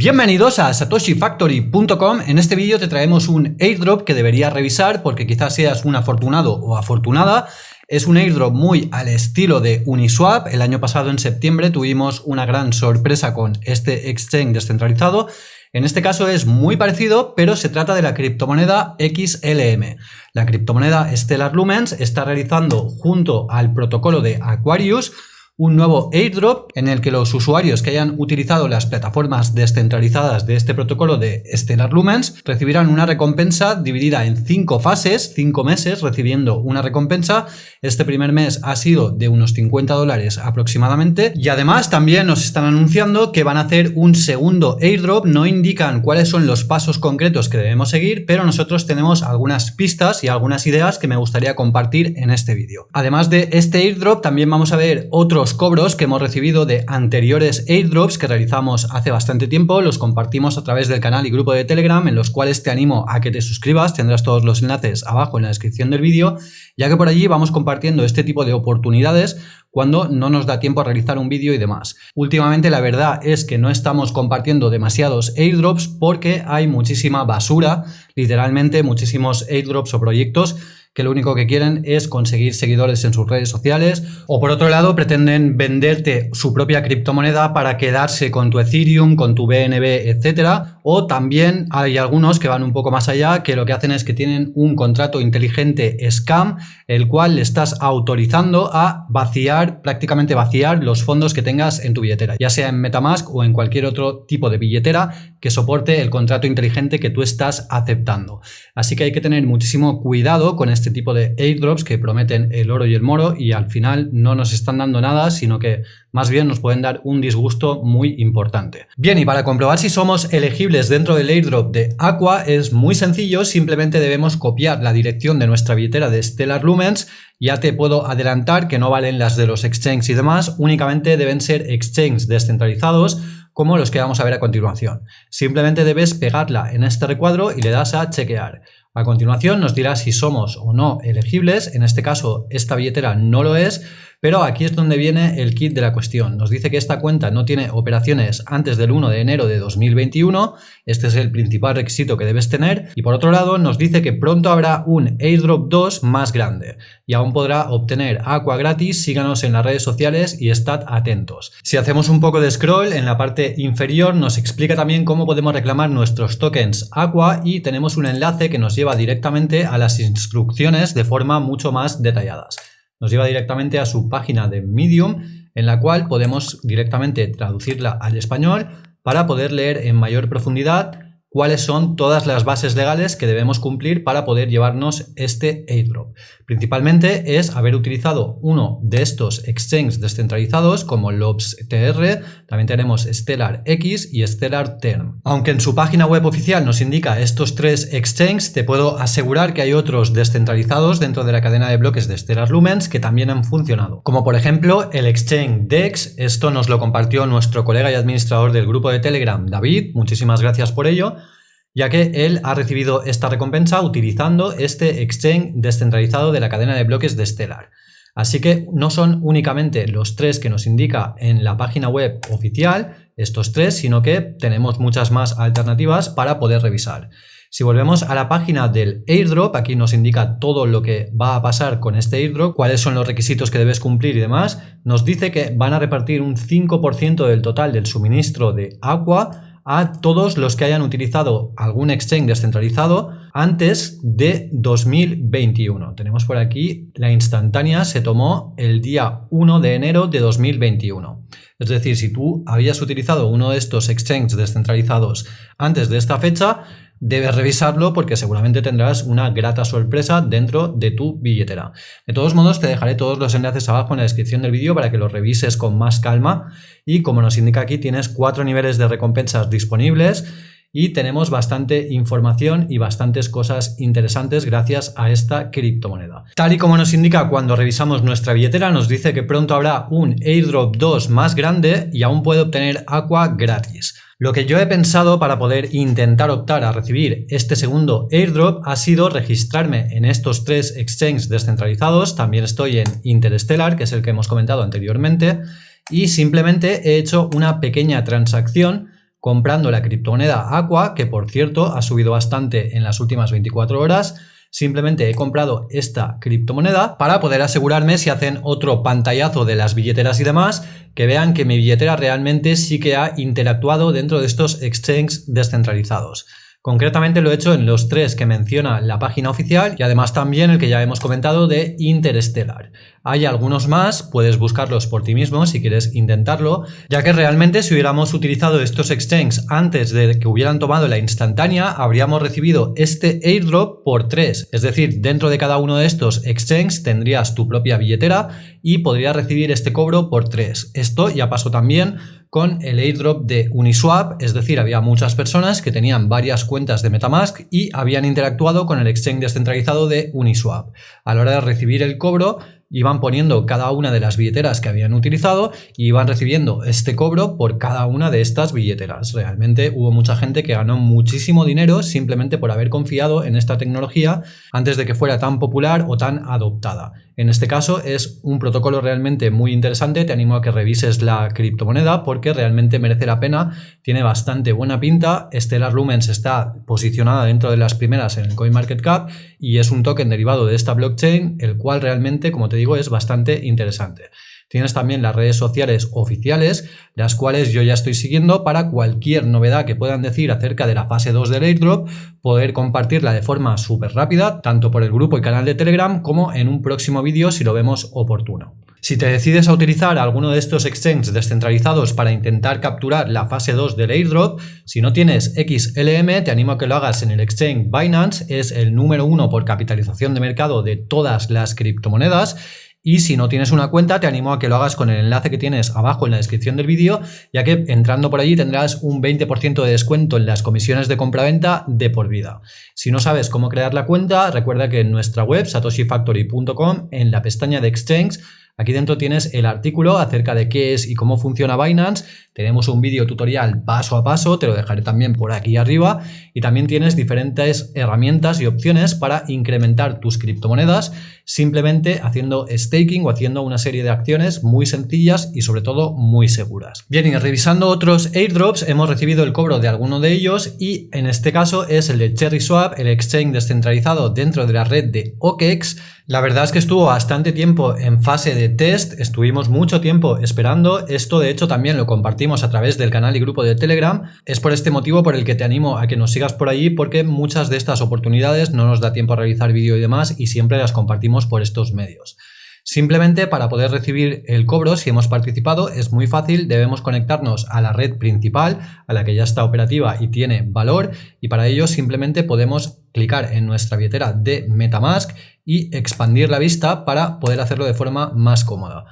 Bienvenidos a satoshifactory.com. En este vídeo te traemos un airdrop que deberías revisar porque quizás seas un afortunado o afortunada. Es un airdrop muy al estilo de Uniswap. El año pasado en septiembre tuvimos una gran sorpresa con este exchange descentralizado. En este caso es muy parecido, pero se trata de la criptomoneda XLM. La criptomoneda Stellar Lumens está realizando junto al protocolo de Aquarius un nuevo airdrop en el que los usuarios que hayan utilizado las plataformas descentralizadas de este protocolo de Stellar Lumens recibirán una recompensa dividida en cinco fases, cinco meses recibiendo una recompensa. Este primer mes ha sido de unos 50 dólares aproximadamente y además también nos están anunciando que van a hacer un segundo airdrop. No indican cuáles son los pasos concretos que debemos seguir, pero nosotros tenemos algunas pistas y algunas ideas que me gustaría compartir en este vídeo. Además de este airdrop también vamos a ver otros cobros que hemos recibido de anteriores airdrops que realizamos hace bastante tiempo, los compartimos a través del canal y grupo de Telegram en los cuales te animo a que te suscribas, tendrás todos los enlaces abajo en la descripción del vídeo, ya que por allí vamos compartiendo este tipo de oportunidades cuando no nos da tiempo a realizar un vídeo y demás. Últimamente la verdad es que no estamos compartiendo demasiados airdrops porque hay muchísima basura, literalmente muchísimos airdrops o proyectos que lo único que quieren es conseguir seguidores en sus redes sociales o por otro lado pretenden venderte su propia criptomoneda para quedarse con tu Ethereum, con tu BNB, etcétera o también hay algunos que van un poco más allá que lo que hacen es que tienen un contrato inteligente scam el cual le estás autorizando a vaciar, prácticamente vaciar los fondos que tengas en tu billetera, ya sea en Metamask o en cualquier otro tipo de billetera que soporte el contrato inteligente que tú estás aceptando. Así que hay que tener muchísimo cuidado con este tipo de airdrops que prometen el oro y el moro y al final no nos están dando nada, sino que más bien nos pueden dar un disgusto muy importante. Bien, y para comprobar si somos elegibles dentro del airdrop de Aqua es muy sencillo, simplemente debemos copiar la dirección de nuestra billetera de Stellar Lumens ya te puedo adelantar que no valen las de los exchanges y demás, únicamente deben ser exchanges descentralizados como los que vamos a ver a continuación. Simplemente debes pegarla en este recuadro y le das a chequear. A continuación nos dirá si somos o no elegibles, en este caso esta billetera no lo es, pero aquí es donde viene el kit de la cuestión. Nos dice que esta cuenta no tiene operaciones antes del 1 de enero de 2021. Este es el principal requisito que debes tener. Y por otro lado nos dice que pronto habrá un airdrop 2 más grande. Y aún podrá obtener Aqua gratis. Síganos en las redes sociales y estad atentos. Si hacemos un poco de scroll en la parte inferior nos explica también cómo podemos reclamar nuestros tokens Aqua y tenemos un enlace que nos lleva directamente a las instrucciones de forma mucho más detalladas nos lleva directamente a su página de Medium en la cual podemos directamente traducirla al español para poder leer en mayor profundidad cuáles son todas las bases legales que debemos cumplir para poder llevarnos este airdrop. Principalmente es haber utilizado uno de estos exchanges descentralizados como LobsTR, también tenemos Stellar X y Stellar Term. Aunque en su página web oficial nos indica estos tres exchanges, te puedo asegurar que hay otros descentralizados dentro de la cadena de bloques de Stellar Lumens que también han funcionado. Como por ejemplo el exchange DEX, esto nos lo compartió nuestro colega y administrador del grupo de Telegram, David, muchísimas gracias por ello ya que él ha recibido esta recompensa utilizando este exchange descentralizado de la cadena de bloques de Stellar. Así que no son únicamente los tres que nos indica en la página web oficial, estos tres, sino que tenemos muchas más alternativas para poder revisar. Si volvemos a la página del airdrop, aquí nos indica todo lo que va a pasar con este airdrop, cuáles son los requisitos que debes cumplir y demás. Nos dice que van a repartir un 5% del total del suministro de agua a todos los que hayan utilizado algún exchange descentralizado antes de 2021. Tenemos por aquí la instantánea se tomó el día 1 de enero de 2021. Es decir, si tú habías utilizado uno de estos exchanges descentralizados antes de esta fecha, debes revisarlo porque seguramente tendrás una grata sorpresa dentro de tu billetera. De todos modos, te dejaré todos los enlaces abajo en la descripción del vídeo para que los revises con más calma y como nos indica aquí tienes cuatro niveles de recompensas disponibles y tenemos bastante información y bastantes cosas interesantes gracias a esta criptomoneda. Tal y como nos indica cuando revisamos nuestra billetera, nos dice que pronto habrá un airdrop 2 más grande y aún puede obtener Aqua gratis. Lo que yo he pensado para poder intentar optar a recibir este segundo airdrop ha sido registrarme en estos tres exchanges descentralizados, también estoy en Interstellar, que es el que hemos comentado anteriormente, y simplemente he hecho una pequeña transacción comprando la criptomoneda Aqua, que por cierto ha subido bastante en las últimas 24 horas, Simplemente he comprado esta criptomoneda para poder asegurarme si hacen otro pantallazo de las billeteras y demás, que vean que mi billetera realmente sí que ha interactuado dentro de estos exchanges descentralizados. Concretamente lo he hecho en los tres que menciona la página oficial y además también el que ya hemos comentado de Interstellar. Hay algunos más, puedes buscarlos por ti mismo si quieres intentarlo, ya que realmente si hubiéramos utilizado estos exchanges antes de que hubieran tomado la instantánea, habríamos recibido este airdrop por 3. Es decir, dentro de cada uno de estos exchanges tendrías tu propia billetera y podrías recibir este cobro por 3. Esto ya pasó también con el airdrop de Uniswap, es decir, había muchas personas que tenían varias cuentas de Metamask y habían interactuado con el exchange descentralizado de Uniswap. A la hora de recibir el cobro, iban poniendo cada una de las billeteras que habían utilizado y iban recibiendo este cobro por cada una de estas billeteras. Realmente hubo mucha gente que ganó muchísimo dinero simplemente por haber confiado en esta tecnología antes de que fuera tan popular o tan adoptada. En este caso es un protocolo realmente muy interesante, te animo a que revises la criptomoneda porque realmente merece la pena, tiene bastante buena pinta, Stellar Lumens está posicionada dentro de las primeras en el CoinMarketCap y es un token derivado de esta blockchain, el cual realmente, como te digo, es bastante interesante. Tienes también las redes sociales oficiales, las cuales yo ya estoy siguiendo para cualquier novedad que puedan decir acerca de la fase 2 del airdrop, poder compartirla de forma súper rápida, tanto por el grupo y canal de Telegram como en un próximo vídeo si lo vemos oportuno. Si te decides a utilizar alguno de estos exchanges descentralizados para intentar capturar la fase 2 del airdrop, si no tienes XLM, te animo a que lo hagas en el exchange Binance, es el número uno por capitalización de mercado de todas las criptomonedas y si no tienes una cuenta, te animo a que lo hagas con el enlace que tienes abajo en la descripción del vídeo, ya que entrando por allí tendrás un 20% de descuento en las comisiones de compra-venta de por vida. Si no sabes cómo crear la cuenta, recuerda que en nuestra web, satoshifactory.com, en la pestaña de Exchange, Aquí dentro tienes el artículo acerca de qué es y cómo funciona Binance. Tenemos un vídeo tutorial paso a paso, te lo dejaré también por aquí arriba. Y también tienes diferentes herramientas y opciones para incrementar tus criptomonedas simplemente haciendo staking o haciendo una serie de acciones muy sencillas y sobre todo muy seguras. Bien, y revisando otros airdrops, hemos recibido el cobro de alguno de ellos y en este caso es el de CherrySwap, el exchange descentralizado dentro de la red de OKEx la verdad es que estuvo bastante tiempo en fase de test, estuvimos mucho tiempo esperando, esto de hecho también lo compartimos a través del canal y grupo de Telegram, es por este motivo por el que te animo a que nos sigas por allí porque muchas de estas oportunidades no nos da tiempo a realizar vídeo y demás y siempre las compartimos por estos medios. Simplemente para poder recibir el cobro, si hemos participado, es muy fácil, debemos conectarnos a la red principal, a la que ya está operativa y tiene valor, y para ello simplemente podemos clicar en nuestra billetera de Metamask y expandir la vista para poder hacerlo de forma más cómoda.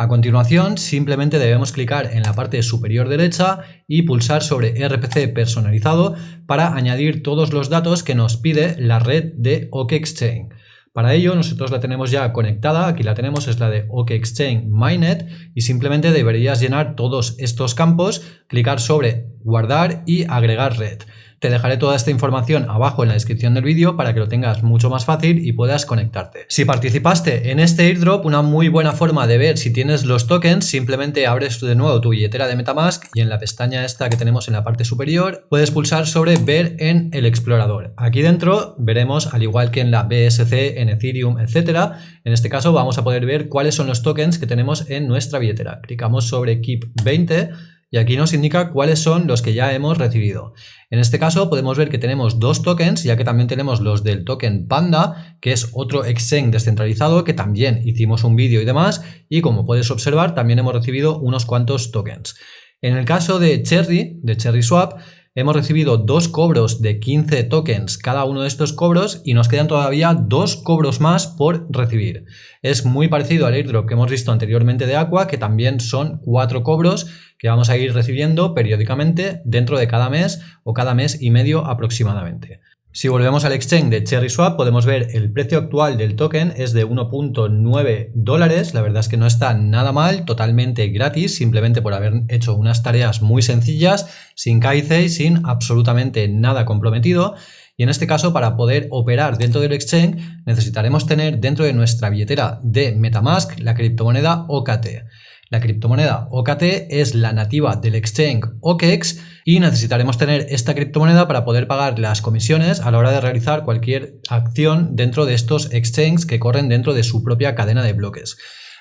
A continuación, simplemente debemos clicar en la parte superior derecha y pulsar sobre RPC personalizado para añadir todos los datos que nos pide la red de OKExchain. Para ello nosotros la tenemos ya conectada, aquí la tenemos, es la de OKExchain Mainnet y simplemente deberías llenar todos estos campos, clicar sobre guardar y agregar red. Te dejaré toda esta información abajo en la descripción del vídeo para que lo tengas mucho más fácil y puedas conectarte. Si participaste en este airdrop, una muy buena forma de ver si tienes los tokens, simplemente abres de nuevo tu billetera de Metamask y en la pestaña esta que tenemos en la parte superior puedes pulsar sobre ver en el explorador. Aquí dentro veremos, al igual que en la BSC, en Ethereum, etcétera, en este caso vamos a poder ver cuáles son los tokens que tenemos en nuestra billetera. Clicamos sobre Keep 20 y aquí nos indica cuáles son los que ya hemos recibido. En este caso podemos ver que tenemos dos tokens, ya que también tenemos los del token Panda, que es otro exchange descentralizado, que también hicimos un vídeo y demás, y como puedes observar también hemos recibido unos cuantos tokens. En el caso de Cherry, de Cherry Swap, hemos recibido dos cobros de 15 tokens cada uno de estos cobros y nos quedan todavía dos cobros más por recibir. Es muy parecido al airdrop que hemos visto anteriormente de Aqua, que también son cuatro cobros que vamos a ir recibiendo periódicamente dentro de cada mes o cada mes y medio aproximadamente. Si volvemos al exchange de CherrySwap podemos ver el precio actual del token es de 1.9 dólares, la verdad es que no está nada mal, totalmente gratis, simplemente por haber hecho unas tareas muy sencillas, sin KIC sin absolutamente nada comprometido. Y en este caso, para poder operar dentro del exchange, necesitaremos tener dentro de nuestra billetera de Metamask la criptomoneda OKT. La criptomoneda OKT es la nativa del exchange OKEX y necesitaremos tener esta criptomoneda para poder pagar las comisiones a la hora de realizar cualquier acción dentro de estos exchanges que corren dentro de su propia cadena de bloques.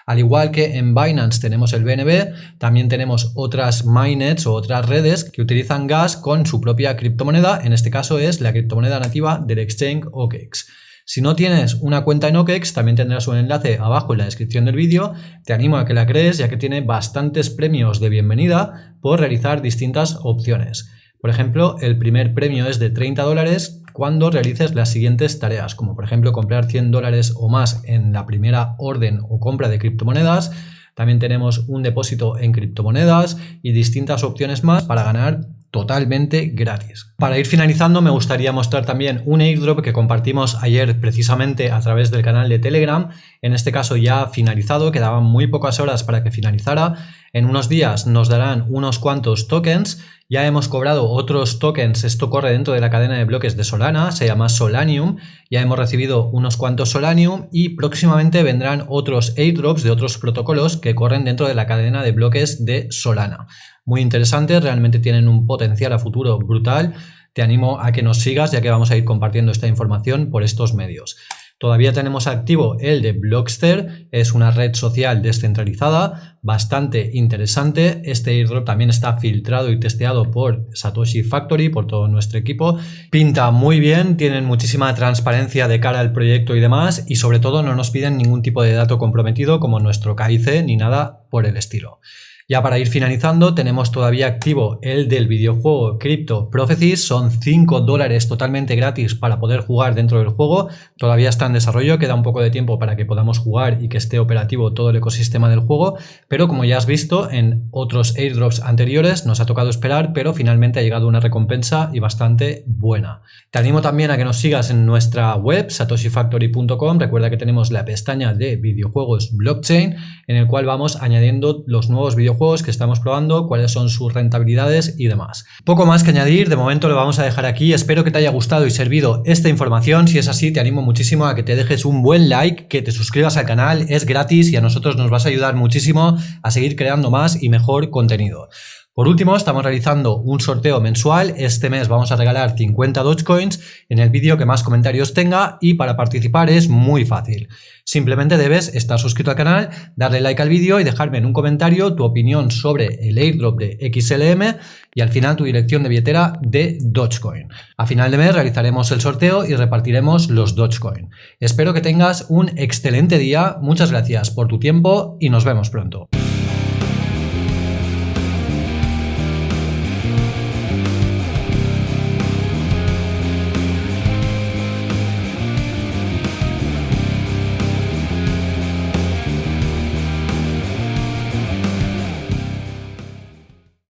Al igual que en Binance tenemos el BNB, también tenemos otras mainnets o otras redes que utilizan gas con su propia criptomoneda, en este caso es la criptomoneda nativa del exchange OKEX. Si no tienes una cuenta en OKEX, también tendrás un enlace abajo en la descripción del vídeo. Te animo a que la crees ya que tiene bastantes premios de bienvenida por realizar distintas opciones. Por ejemplo, el primer premio es de 30 dólares cuando realices las siguientes tareas, como por ejemplo comprar 100 dólares o más en la primera orden o compra de criptomonedas. También tenemos un depósito en criptomonedas y distintas opciones más para ganar totalmente gratis. Para ir finalizando me gustaría mostrar también un airdrop que compartimos ayer precisamente a través del canal de Telegram, en este caso ya finalizado, quedaban muy pocas horas para que finalizara, en unos días nos darán unos cuantos tokens, ya hemos cobrado otros tokens, esto corre dentro de la cadena de bloques de Solana, se llama Solanium, ya hemos recibido unos cuantos Solanium y próximamente vendrán otros airdrops de otros protocolos que corren dentro de la cadena de bloques de Solana muy interesantes, realmente tienen un potencial a futuro brutal. Te animo a que nos sigas ya que vamos a ir compartiendo esta información por estos medios. Todavía tenemos activo el de Blockster, es una red social descentralizada, bastante interesante. Este airdrop también está filtrado y testeado por Satoshi Factory, por todo nuestro equipo. Pinta muy bien, tienen muchísima transparencia de cara al proyecto y demás, y sobre todo no nos piden ningún tipo de dato comprometido como nuestro KIC ni nada por el estilo. Ya para ir finalizando, tenemos todavía activo el del videojuego Crypto Prophecies. Son 5 dólares totalmente gratis para poder jugar dentro del juego. Todavía está en desarrollo, queda un poco de tiempo para que podamos jugar y que esté operativo todo el ecosistema del juego. Pero como ya has visto en otros airdrops anteriores, nos ha tocado esperar, pero finalmente ha llegado una recompensa y bastante buena. Te animo también a que nos sigas en nuestra web, satoshifactory.com. Recuerda que tenemos la pestaña de videojuegos blockchain, en el cual vamos añadiendo los nuevos videojuegos juegos que estamos probando, cuáles son sus rentabilidades y demás. Poco más que añadir, de momento lo vamos a dejar aquí, espero que te haya gustado y servido esta información, si es así te animo muchísimo a que te dejes un buen like, que te suscribas al canal, es gratis y a nosotros nos vas a ayudar muchísimo a seguir creando más y mejor contenido. Por último, estamos realizando un sorteo mensual. Este mes vamos a regalar 50 Dogecoins en el vídeo que más comentarios tenga y para participar es muy fácil. Simplemente debes estar suscrito al canal, darle like al vídeo y dejarme en un comentario tu opinión sobre el airdrop de XLM y al final tu dirección de billetera de Dogecoin. A final de mes realizaremos el sorteo y repartiremos los Dogecoin. Espero que tengas un excelente día, muchas gracias por tu tiempo y nos vemos pronto.